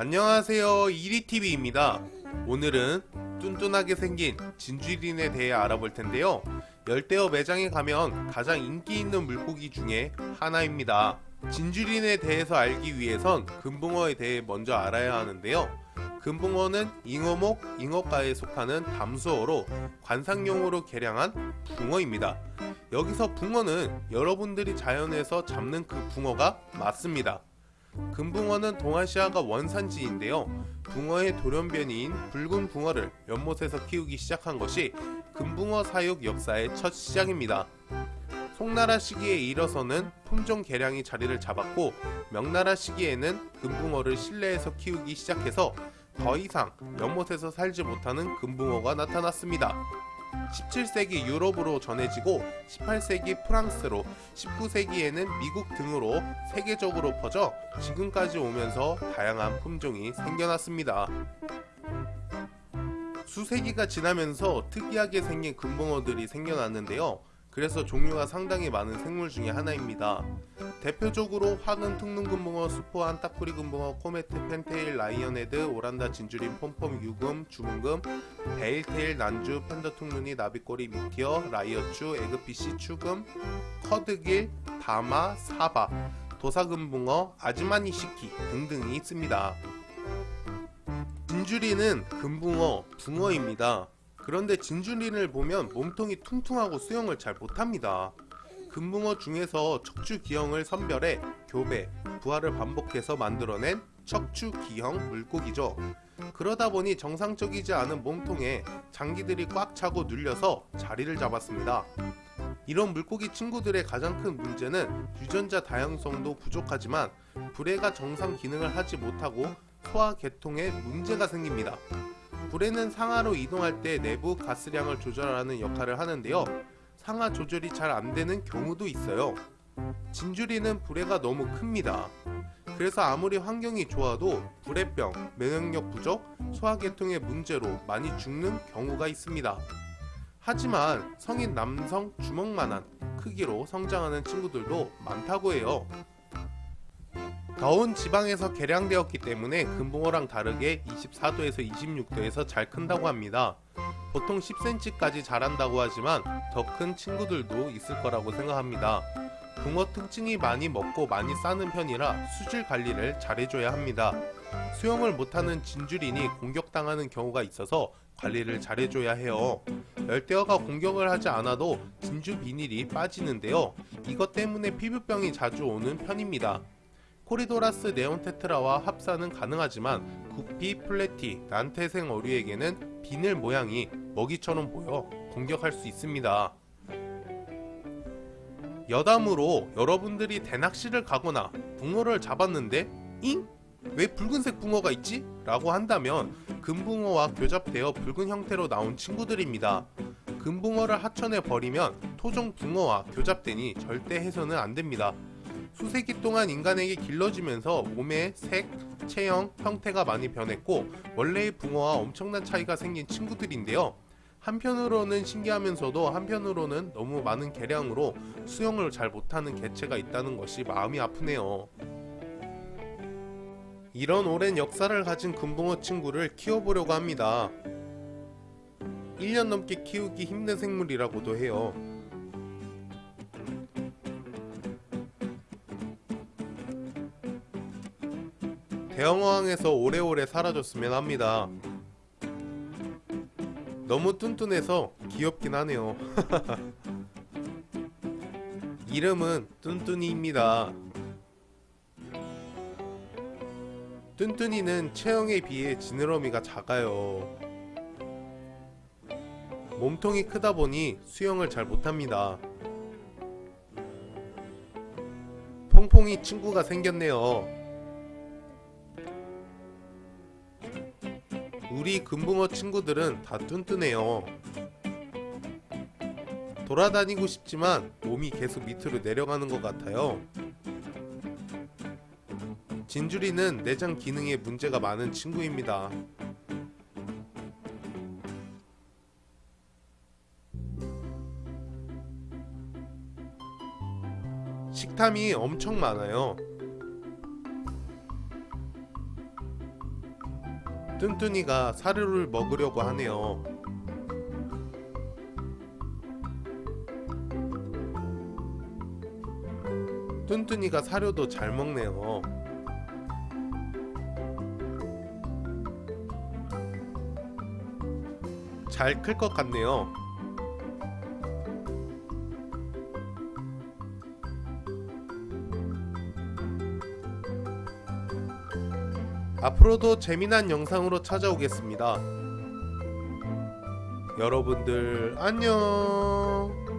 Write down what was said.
안녕하세요. 이리TV입니다. 오늘은 뚠뚠하게 생긴 진주린에 대해 알아볼 텐데요. 열대어 매장에 가면 가장 인기 있는 물고기 중에 하나입니다. 진주린에 대해서 알기 위해선 금붕어에 대해 먼저 알아야 하는데요. 금붕어는 잉어목, 잉어과에 속하는 담수어로 관상용으로 개량한 붕어입니다. 여기서 붕어는 여러분들이 자연에서 잡는 그 붕어가 맞습니다 금붕어는 동아시아가 원산지인데요. 붕어의 돌연변이인 붉은 붕어를 연못에서 키우기 시작한 것이 금붕어 사육 역사의 첫 시작입니다. 송나라 시기에 이뤄서는 품종 개량이 자리를 잡았고 명나라 시기에는 금붕어를 실내에서 키우기 시작해서 더 이상 연못에서 살지 못하는 금붕어가 나타났습니다. 17세기 유럽으로 전해지고 18세기 프랑스로 19세기에는 미국 등으로 세계적으로 퍼져 지금까지 오면서 다양한 품종이 생겨났습니다. 수세기가 지나면서 특이하게 생긴 금붕어들이 생겨났는데요. 그래서 종류가 상당히 많은 생물 중에 하나입니다. 대표적으로 화근 퉁눈금붕어, 수포한 따꾸리 금붕어, 코메트, 펜테일, 라이언헤드, 오란다, 진주린, 폼폼, 유금, 주문금, 베일테일, 난주, 펜더 퉁눈이, 나비꼬리, 미티어, 라이어추, 에그피시, 추금, 커드길, 다마, 사바, 도사금붕어, 아즈마니시키 등등이 있습니다. 진주리는 금붕어, 붕어입니다. 그런데 진주린을 보면 몸통이 퉁퉁하고 수영을 잘 못합니다. 금붕어 중에서 척추기형을 선별해 교배, 부화를 반복해서 만들어낸 척추기형 물고기죠. 그러다 보니 정상적이지 않은 몸통에 장기들이 꽉 차고 눌려서 자리를 잡았습니다. 이런 물고기 친구들의 가장 큰 문제는 유전자 다양성도 부족하지만 불에가 정상 기능을 하지 못하고 소화 계통에 문제가 생깁니다. 불에는 상하로 이동할 때 내부 가스량을 조절하는 역할을 하는데요. 상하 조절이 잘 안되는 경우도 있어요. 진주리는 불에가 너무 큽니다. 그래서 아무리 환경이 좋아도 불에병, 면역력 부족, 소화계통의 문제로 많이 죽는 경우가 있습니다. 하지만 성인 남성 주먹만한 크기로 성장하는 친구들도 많다고 해요. 더운 지방에서 개량되었기 때문에 금붕어랑 다르게 24도에서 26도에서 잘 큰다고 합니다. 보통 10cm까지 자란다고 하지만 더 큰 친구들도 있을 거라고 생각합니다. 붕어 특징이 많이 먹고 많이 싸는 편이라 수질 관리를 잘해줘야 합니다. 수영을 못하는 진주린이 공격당하는 경우가 있어서 관리를 잘해줘야 해요. 열대어가 공격을 하지 않아도 진주 비늘이 빠지는데요. 이것 때문에 피부병이 자주 오는 편입니다. 코리도라스 네온테트라와 합사는 가능하지만 구피, 플래티, 난태생 어류에게는 비늘 모양이 먹이처럼 보여 공격할 수 있습니다. 여담으로 여러분들이 대낚시를 가거나 붕어를 잡았는데 잉? 왜 붉은색 붕어가 있지? 라고 한다면 금붕어와 교잡되어 붉은 형태로 나온 친구들입니다. 금붕어를 하천에 버리면 토종 붕어와 교잡되니 절대 해서는 안됩니다. 수세기 동안 인간에게 길러지면서 몸의 색, 체형, 형태가 많이 변했고 원래의 붕어와 엄청난 차이가 생긴 친구들인데요. 한편으로는 신기하면서도 한편으로는 너무 많은 개량으로 수영을 잘 못하는 개체가 있다는 것이 마음이 아프네요. 이런 오랜 역사를 가진 금붕어 친구를 키워보려고 합니다. 1년 넘게 키우기 힘든 생물이라고도 해요. 대형어항에서 오래오래 사라졌으면 합니다. 너무 뚠뚠해서 귀엽긴 하네요. 이름은 뚠뚠이입니다. 뚠뚠이는 체형에 비해 지느러미가 작아요. 몸통이 크다 보니 수영을 잘 못합니다. 퐁퐁이 친구가 생겼네요. 우리 금붕어 친구들은 다 뚠뚠해요. 돌아다니고 싶지만 몸이 계속 밑으로 내려가는 것 같아요. 진주리는 내장 기능에 문제가 많은 친구입니다. 식탐이 엄청 많아요 뚠뚠이가 사료를 먹으려고 하네요. 뚠뚠이가 사료도 잘 먹네요. 잘 클 것 같네요. 앞으로도 재미난 영상으로 찾아오겠습니다. 여러분들 안녕.